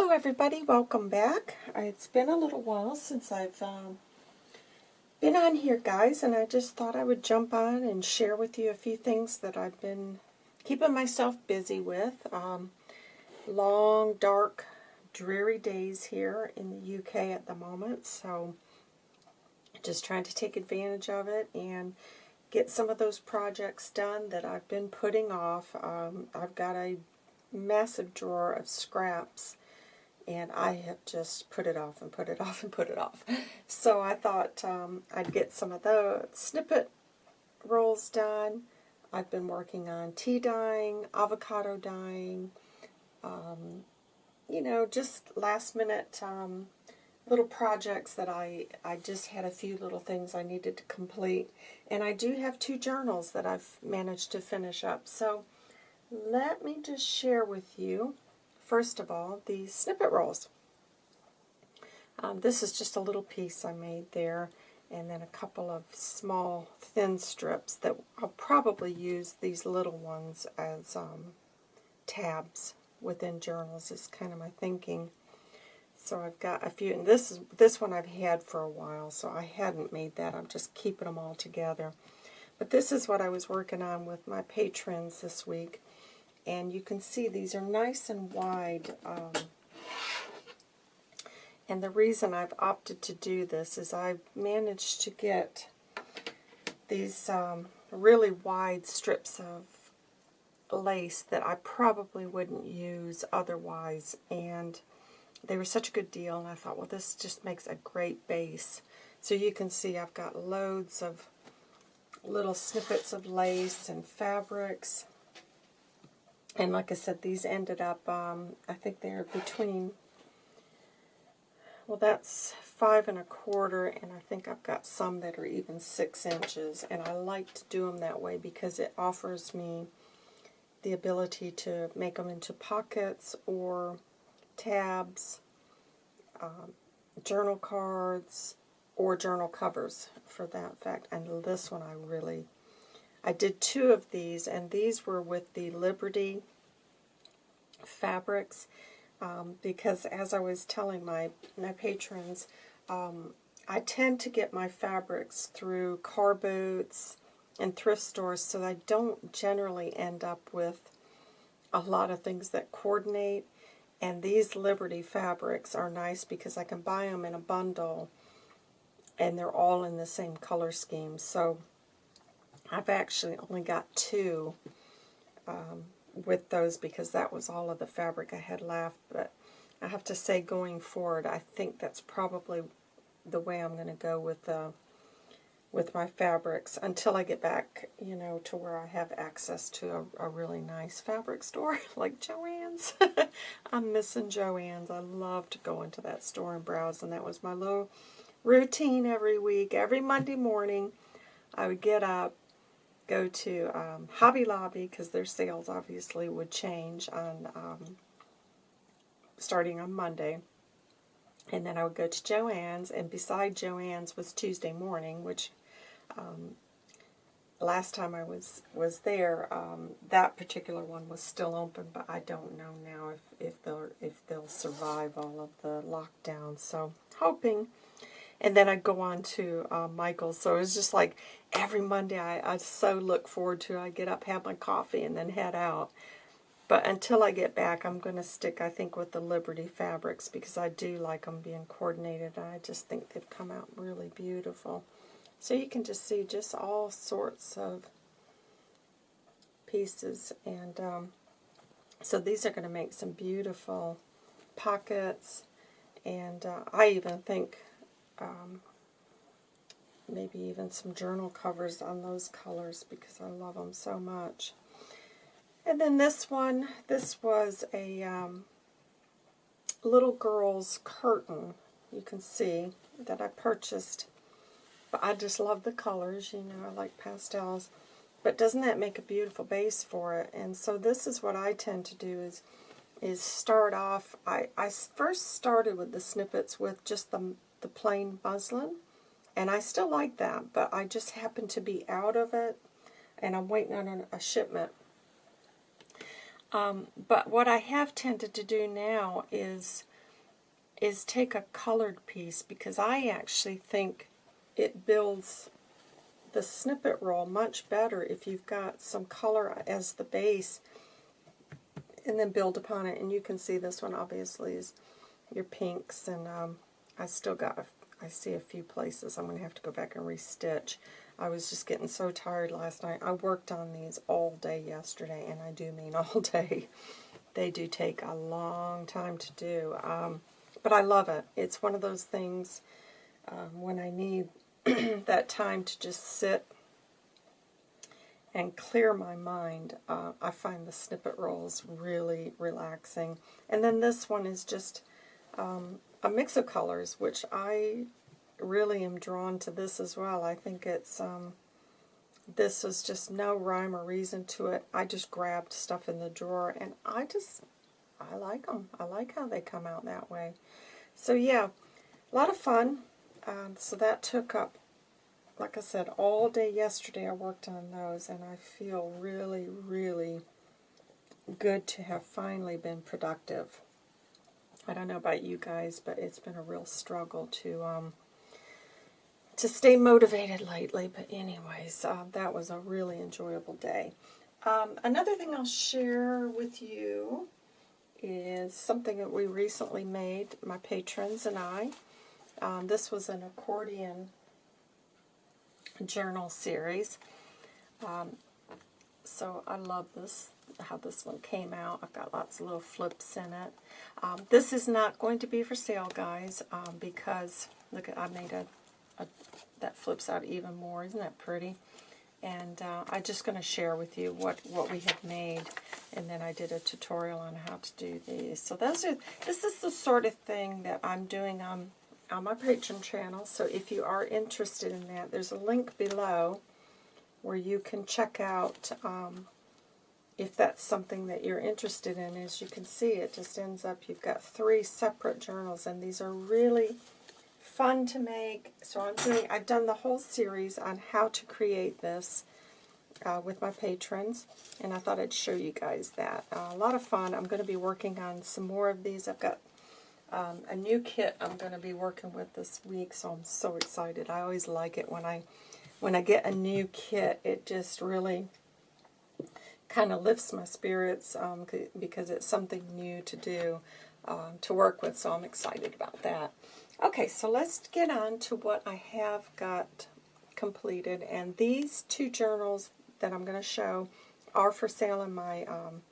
Hello everybody, welcome back. It's been a little while since I've um, been on here guys and I just thought I would jump on and share with you a few things that I've been keeping myself busy with. Um, long, dark, dreary days here in the UK at the moment so just trying to take advantage of it and get some of those projects done that I've been putting off. Um, I've got a massive drawer of scraps and I have just put it off and put it off and put it off. So I thought um, I'd get some of the snippet rolls done. I've been working on tea dyeing, avocado dyeing, um, you know, just last minute um, little projects that I, I just had a few little things I needed to complete. And I do have two journals that I've managed to finish up. So let me just share with you first of all, the snippet rolls. Um, this is just a little piece I made there, and then a couple of small thin strips that I'll probably use these little ones as um, tabs within journals is kind of my thinking. So I've got a few, and this is this one I've had for a while, so I hadn't made that. I'm just keeping them all together. But this is what I was working on with my patrons this week and you can see these are nice and wide. Um, and the reason I've opted to do this is I've managed to get these um, really wide strips of lace that I probably wouldn't use otherwise. And they were such a good deal, and I thought, well, this just makes a great base. So you can see I've got loads of little snippets of lace and fabrics. And like I said, these ended up, um, I think they're between, well that's five and a quarter, and I think I've got some that are even six inches. And I like to do them that way because it offers me the ability to make them into pockets or tabs, um, journal cards, or journal covers for that fact. And this one I really I did two of these, and these were with the Liberty fabrics, um, because as I was telling my, my patrons, um, I tend to get my fabrics through car boots and thrift stores, so I don't generally end up with a lot of things that coordinate. And these Liberty fabrics are nice because I can buy them in a bundle, and they're all in the same color scheme. So I've actually only got two um, with those because that was all of the fabric I had left. But I have to say, going forward, I think that's probably the way I'm going to go with the uh, with my fabrics until I get back, you know, to where I have access to a, a really nice fabric store like Joann's. I'm missing Joann's. I love to go into that store and browse, and that was my little routine every week. Every Monday morning, I would get up, go to um, Hobby Lobby because their sales obviously would change on um, starting on Monday. And then I would go to Joann's, and beside Joann's was Tuesday morning, which um, last time I was was there, um, that particular one was still open, but I don't know now if if they'll if they'll survive all of the lockdowns. So hoping and then I'd go on to uh, Michael's. So it was just like every Monday I, I so look forward to. I get up, have my coffee, and then head out. But until I get back, I'm going to stick, I think, with the Liberty fabrics because I do like them being coordinated. I just think they've come out really beautiful. So you can just see just all sorts of pieces. And um, so these are going to make some beautiful pockets. And uh, I even think um, maybe even some journal covers on those colors because I love them so much. And then this one, this was a um, little girl's curtain, you can see, that I purchased. But I just love the colors, you know, I like pastels. But doesn't that make a beautiful base for it? And so this is what I tend to do is is start off, I, I first started with the snippets with just the the plain muslin. And I still like that, but I just happen to be out of it, and I'm waiting on a shipment. Um, but what I have tended to do now is is take a colored piece because I actually think it builds the snippet roll much better if you've got some color as the base and then build upon it. And you can see this one obviously is your pinks and um, I still got, I see a few places I'm going to have to go back and restitch. I was just getting so tired last night. I worked on these all day yesterday and I do mean all day. They do take a long time to do. Um, but I love it. It's one of those things um, when I need that time to just sit and clear my mind, uh, I find the snippet rolls really relaxing. And then this one is just um, a mix of colors, which I really am drawn to this as well. I think it's, um, this is just no rhyme or reason to it. I just grabbed stuff in the drawer, and I just, I like them. I like how they come out that way. So yeah, a lot of fun. Um, so that took up, like I said, all day yesterday I worked on those, and I feel really, really good to have finally been productive. I don't know about you guys, but it's been a real struggle to um, to stay motivated lately. But anyways, uh, that was a really enjoyable day. Um, another thing I'll share with you is something that we recently made, my patrons and I. Um, this was an accordion journal series. Um, so I love this, how this one came out. I've got lots of little flips in it. Um, this is not going to be for sale, guys, um, because, look, at I made a, a, that flips out even more. Isn't that pretty? And uh, I'm just going to share with you what, what we have made. And then I did a tutorial on how to do these. So those are this is the sort of thing that I'm doing on, on my Patreon channel. So if you are interested in that, there's a link below where you can check out um, if that's something that you're interested in. As you can see, it just ends up, you've got three separate journals, and these are really fun to make. So I'm doing, I've done the whole series on how to create this uh, with my patrons, and I thought I'd show you guys that. Uh, a lot of fun. I'm going to be working on some more of these. I've got um, a new kit I'm going to be working with this week, so I'm so excited. I always like it when I when I get a new kit. It just really kind of lifts my spirits um, because it's something new to do, um, to work with, so I'm excited about that. Okay, so let's get on to what I have got completed, and these two journals that I'm going to show are for sale in my um,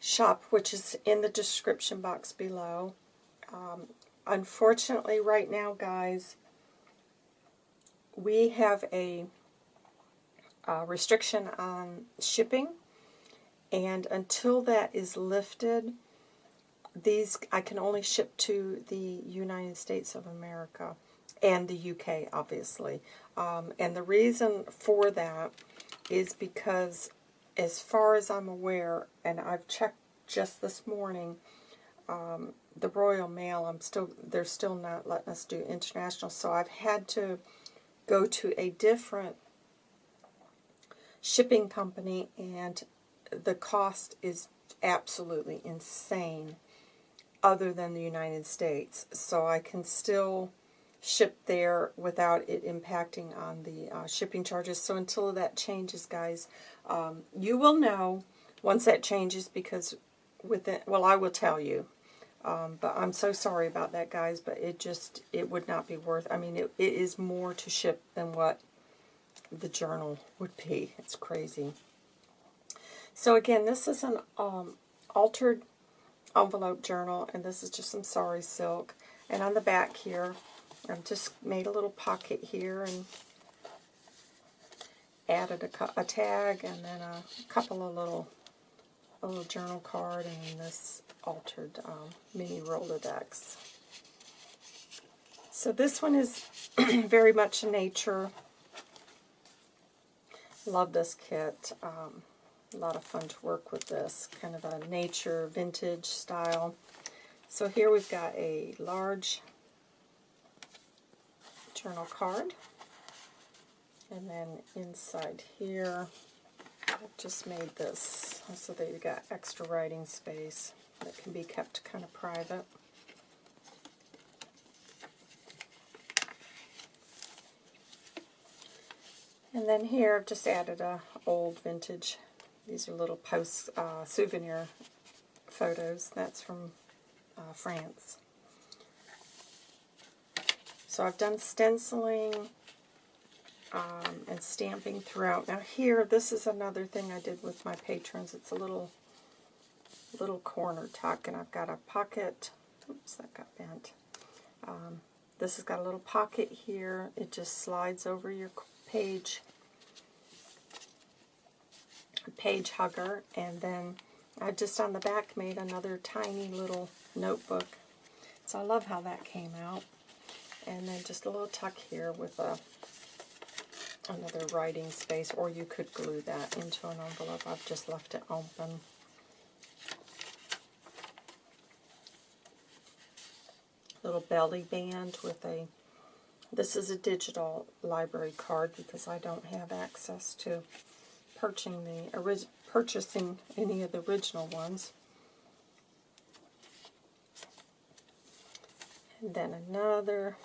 shop, which is in the description box below. Um, unfortunately, right now, guys, we have a, a restriction on shipping, and until that is lifted, these I can only ship to the United States of America and the UK, obviously. Um, and the reason for that is because, as far as I'm aware, and I've checked just this morning, um, the Royal Mail, I'm still they're still not letting us do international, so I've had to go to a different shipping company, and the cost is absolutely insane other than the United States. So I can still ship there without it impacting on the uh, shipping charges. So until that changes, guys, um, you will know once that changes because within, well, I will tell you. Um, but I'm so sorry about that, guys, but it just, it would not be worth, I mean, it, it is more to ship than what the journal would be. It's crazy. So again, this is an um, altered envelope journal, and this is just some sari silk. And on the back here, I've just made a little pocket here and added a, a tag and then a couple of little a little journal card and this altered um, mini Rolodex. So this one is very much nature. Love this kit. Um, a lot of fun to work with this, kind of a nature vintage style. So here we've got a large journal card. And then inside here, I've just made this so that you've got extra writing space that can be kept kind of private. And then here I've just added a old vintage. These are little post uh, souvenir photos. That's from uh, France. So I've done stenciling um, and stamping throughout. Now here, this is another thing I did with my patrons. It's a little little corner tuck, and I've got a pocket. Oops, that got bent. Um, this has got a little pocket here. It just slides over your page page hugger, and then I just on the back made another tiny little notebook. So I love how that came out. And then just a little tuck here with a another writing space, or you could glue that into an envelope. I've just left it open. Little belly band with a, this is a digital library card because I don't have access to purchasing the purchasing any of the original ones. And then another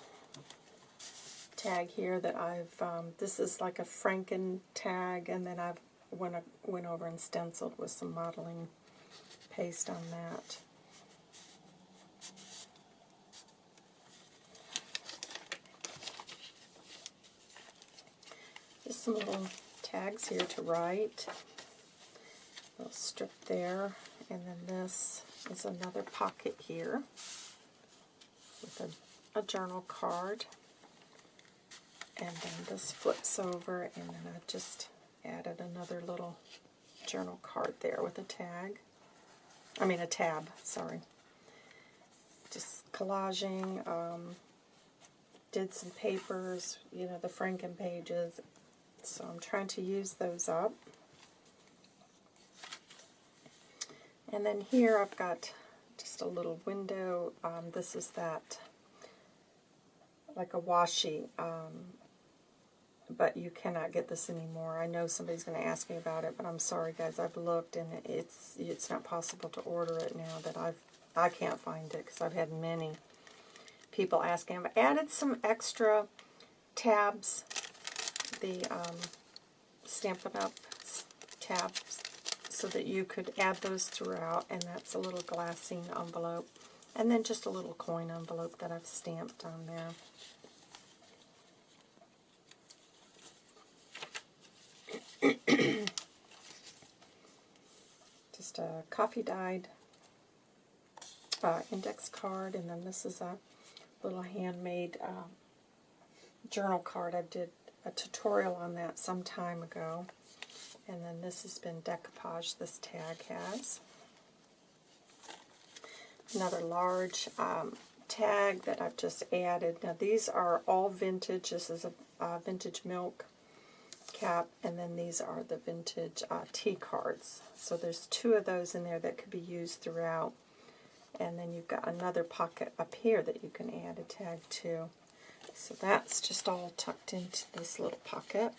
tag here that I've, um, this is like a Franken tag, and then I've went, went over and stenciled with some modeling paste on that. Some little tags here to write. A little strip there, and then this is another pocket here with a, a journal card. And then this flips over, and then I just added another little journal card there with a tag. I mean a tab, sorry. Just collaging, um, did some papers, you know, the Franken pages. So I'm trying to use those up. And then here I've got just a little window. Um, this is that, like a washi um, but you cannot get this anymore. I know somebody's going to ask me about it, but I'm sorry, guys. I've looked, and it's it's not possible to order it now. That I've I can't find it because I've had many people asking. I've added some extra tabs, the um, Stampin' Up! tabs, so that you could add those throughout, and that's a little glassine envelope, and then just a little coin envelope that I've stamped on there. just a coffee dyed uh, index card, and then this is a little handmade uh, journal card. I did a tutorial on that some time ago. And then this has been decoupage, this tag has. Another large um, tag that I've just added. Now these are all vintage. This is a vintage milk cap, and then these are the vintage uh, tea cards. So there's two of those in there that could be used throughout. And then you've got another pocket up here that you can add a tag to. So that's just all tucked into this little pocket.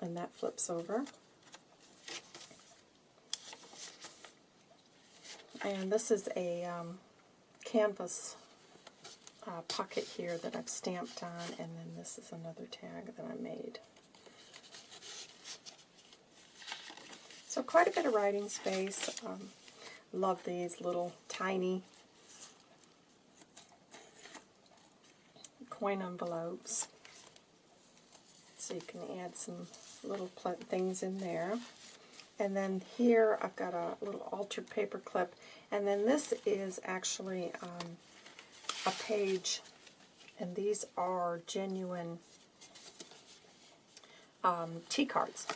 And that flips over. And this is a um, canvas uh, pocket here that I've stamped on, and then this is another tag that I made. So quite a bit of writing space. Um, love these little tiny coin envelopes. So you can add some little things in there. And then here I've got a little altered paper clip. And then this is actually um, a page, and these are genuine um, tea cards,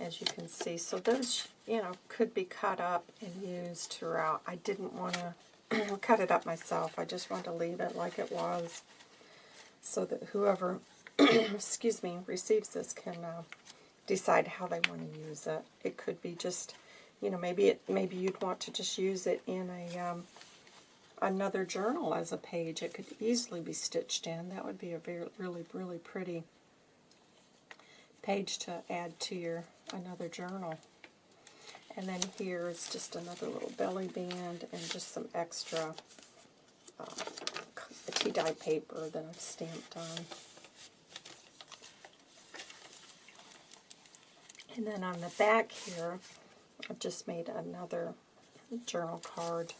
as you can see. So those, you know, could be cut up and used throughout. I didn't want to cut it up myself. I just wanted to leave it like it was so that whoever, excuse me, receives this can uh, decide how they want to use it. It could be just, you know, maybe it maybe you'd want to just use it in a um, another journal as a page. It could easily be stitched in. That would be a very, really, really pretty page to add to your another journal. And then here is just another little belly band and just some extra uh, Dye paper that I've stamped on. And then on the back here, I've just made another journal card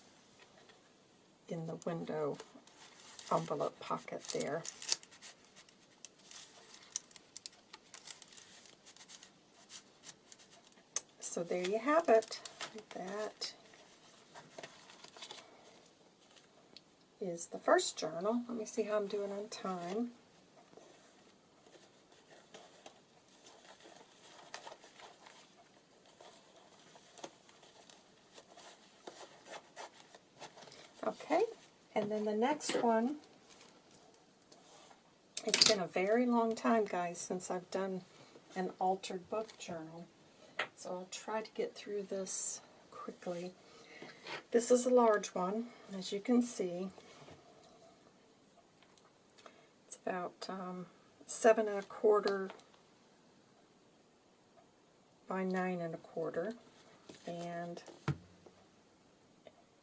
in the window envelope pocket there. So there you have it. Like that. Is the first journal. Let me see how I'm doing on time. Okay, and then the next one, it's been a very long time, guys, since I've done an altered book journal. So I'll try to get through this quickly. This is a large one, as you can see. About um, seven and a quarter by nine and a quarter. And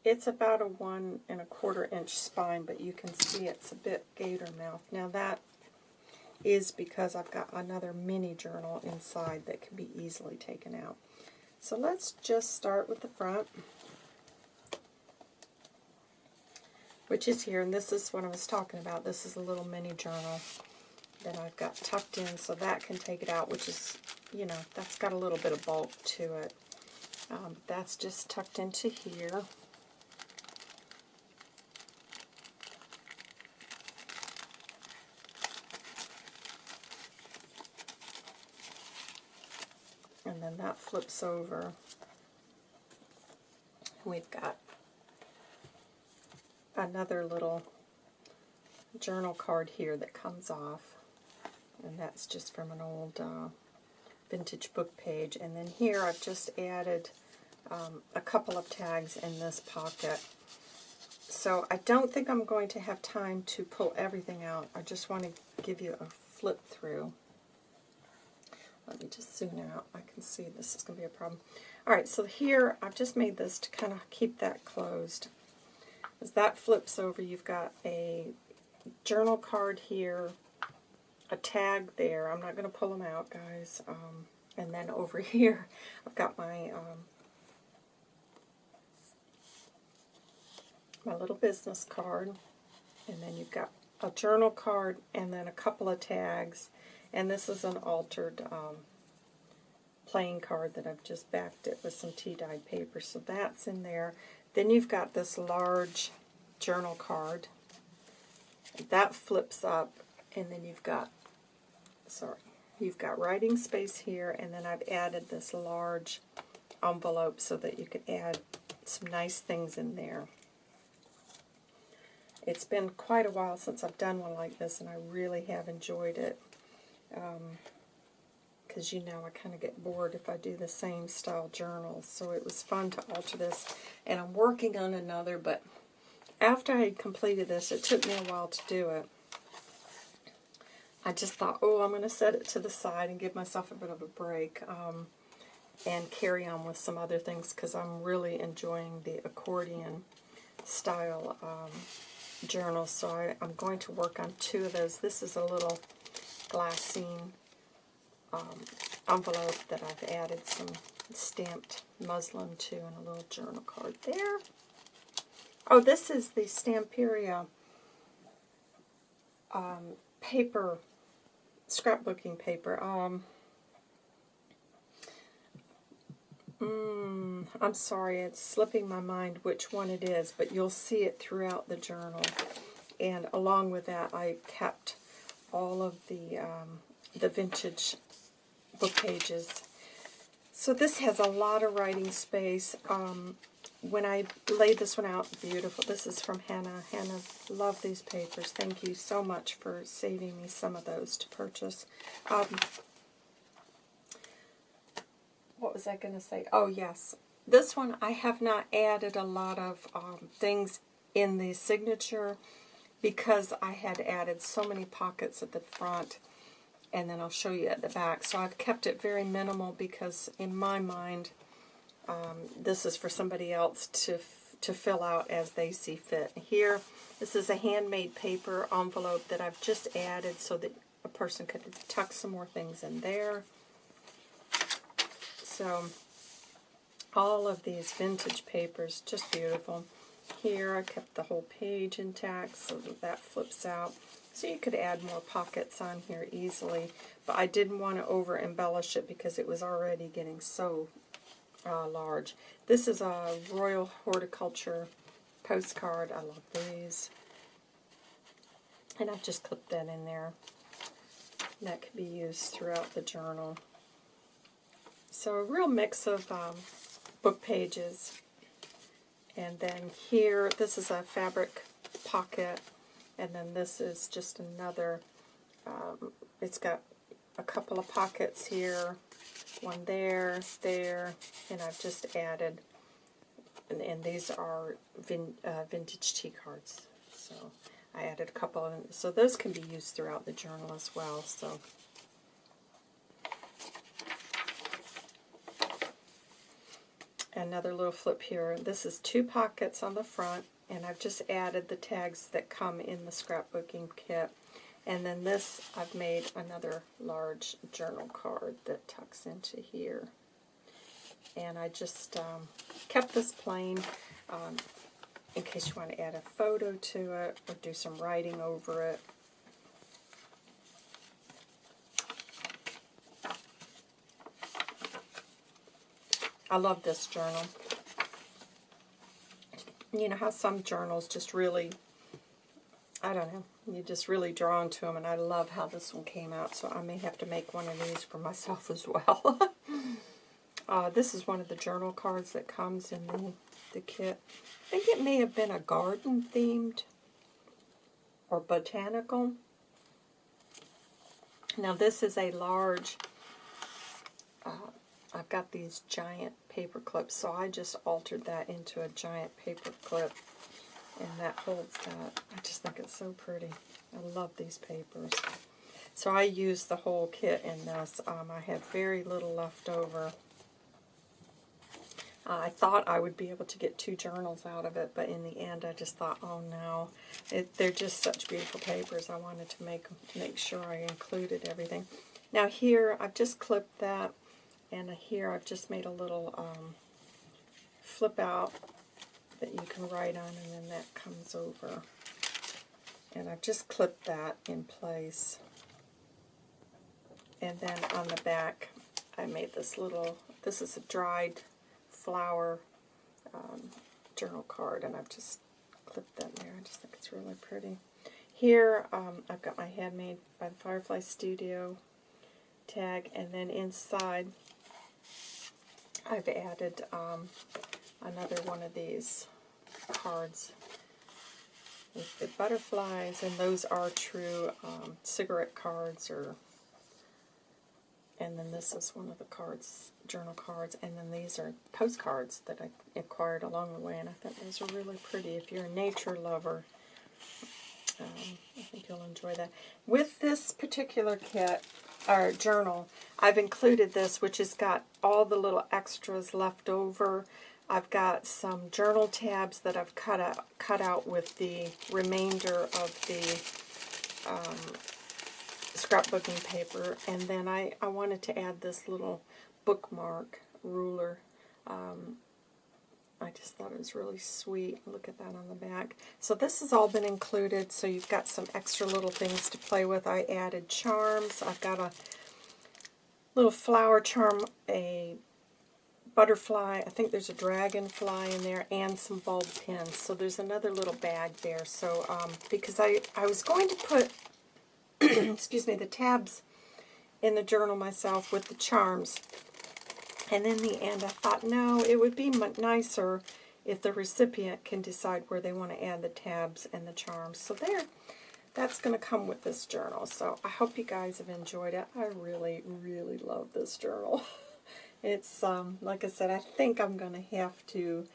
it's about a one and a quarter inch spine, but you can see it's a bit gator mouth. Now that is because I've got another mini journal inside that can be easily taken out. So let's just start with the front, which is here, and this is what I was talking about. This is a little mini journal that I've got tucked in so that can take it out, which is, you know, that's got a little bit of bulk to it. Um, that's just tucked into here. and then that flips over. We've got another little journal card here that comes off, and that's just from an old uh, vintage book page. And then here I've just added um, a couple of tags in this pocket. So I don't think I'm going to have time to pull everything out. I just want to give you a flip through. Let me just zoom out. I can see this is going to be a problem. Alright, so here I've just made this to kind of keep that closed. As that flips over, you've got a journal card here, a tag there. I'm not going to pull them out, guys. Um, and then over here, I've got my um, my little business card. And then you've got a journal card and then a couple of tags and this is an altered um, playing card that I've just backed it with some tea-dyed paper. So that's in there. Then you've got this large journal card. That flips up, and then you've got, sorry, you've got writing space here, and then I've added this large envelope so that you can add some nice things in there. It's been quite a while since I've done one like this, and I really have enjoyed it um, because you know I kind of get bored if I do the same style journals. So it was fun to alter this. And I'm working on another, but after I completed this, it took me a while to do it. I just thought, oh, I'm going to set it to the side and give myself a bit of a break um, and carry on with some other things because I'm really enjoying the accordion style um, journal. So I, I'm going to work on two of those. This is a little glassine um, envelope that I've added some stamped muslin to and a little journal card there. Oh, this is the Stamperia um, paper, scrapbooking paper. Um, mm, I'm sorry, it's slipping my mind which one it is, but you'll see it throughout the journal. And along with that, I kept all of the, um, the vintage book pages. So this has a lot of writing space. Um, when I laid this one out, beautiful. This is from Hannah. Hannah, love these papers. Thank you so much for saving me some of those to purchase. Um, what was I going to say? Oh, yes. This one, I have not added a lot of um, things in the signature because I had added so many pockets at the front and then I'll show you at the back. So I've kept it very minimal because in my mind um, this is for somebody else to to fill out as they see fit. Here, this is a handmade paper envelope that I've just added so that a person could tuck some more things in there. So all of these vintage papers, just beautiful. Here I kept the whole page intact so that that flips out. So you could add more pockets on here easily, but I didn't want to over embellish it because it was already getting so uh, large. This is a Royal Horticulture postcard. I love these. And I've just clipped that in there. That could be used throughout the journal. So a real mix of um, book pages. And then here, this is a fabric pocket. And then this is just another, um, it's got a couple of pockets here, one there, there, and I've just added, and, and these are vin, uh, vintage tea cards. So I added a couple of them. So those can be used throughout the journal as well. So another little flip here. This is two pockets on the front, and I've just added the tags that come in the scrapbooking kit. And then this, I've made another large journal card that tucks into here. And I just um, kept this plain um, in case you want to add a photo to it or do some writing over it. I love this journal. You know how some journals just really, I don't know, you're just really drawn to them, and I love how this one came out, so I may have to make one of these for myself as well. uh, this is one of the journal cards that comes in the, the kit. I think it may have been a garden-themed or botanical. Now this is a large uh, I've got these giant paper clips, so I just altered that into a giant paper clip, and that holds that. I just think it's so pretty. I love these papers. So I used the whole kit in this. Um, I had very little left over. Uh, I thought I would be able to get two journals out of it, but in the end I just thought, oh no, it, they're just such beautiful papers. I wanted to make make sure I included everything. Now here, I've just clipped that and here I've just made a little um, flip out that you can write on and then that comes over. And I've just clipped that in place. And then on the back I made this little, this is a dried flower um, journal card and I've just clipped that there. I just think it's really pretty. Here um, I've got my Handmade by the Firefly Studio tag and then inside I've added um, another one of these cards with the butterflies, and those are true um, cigarette cards, or and then this is one of the cards, journal cards, and then these are postcards that I acquired along the way, and I thought those are really pretty. If you're a nature lover, um, I think you'll enjoy that. With this particular kit, or journal, I've included this, which has got all the little extras left over. I've got some journal tabs that I've cut out, cut out with the remainder of the um, scrapbooking paper. And then I, I wanted to add this little bookmark ruler. Um, I just thought it was really sweet. Look at that on the back. So this has all been included, so you've got some extra little things to play with. I added charms. I've got a little flower charm, a butterfly, I think there's a dragonfly in there, and some bulb pins. So there's another little bag there. So um, because I, I was going to put, excuse me, the tabs in the journal myself with the charms. And in the end, I thought, no, it would be nicer if the recipient can decide where they want to add the tabs and the charms. So there, that's going to come with this journal. So I hope you guys have enjoyed it. I really, really love this journal. It's, um, like I said, I think I'm going to have to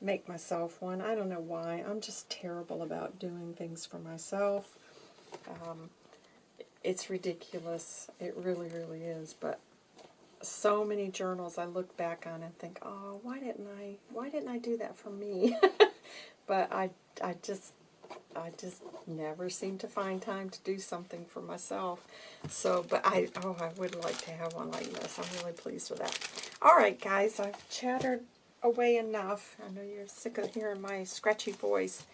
make myself one. I don't know why. I'm just terrible about doing things for myself. Um, it's ridiculous. It really, really is. But so many journals I look back on and think, oh, why didn't I, why didn't I do that for me? but I, I just I just never seem to find time to do something for myself. So, but I, oh, I would like to have one like this. I'm really pleased with that. All right, guys, I've chattered away enough. I know you're sick of hearing my scratchy voice.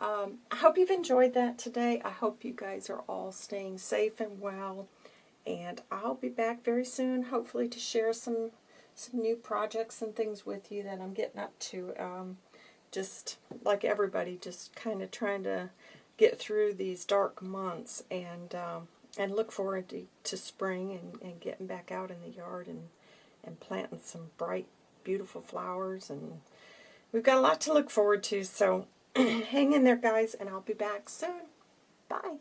Um, I hope you've enjoyed that today. I hope you guys are all staying safe and well. And I'll be back very soon, hopefully, to share some some new projects and things with you that I'm getting up to. Um, just like everybody, just kind of trying to get through these dark months and um, and look forward to, to spring and, and getting back out in the yard and, and planting some bright, beautiful flowers. And we've got a lot to look forward to, so hang in there, guys, and I'll be back soon. Bye.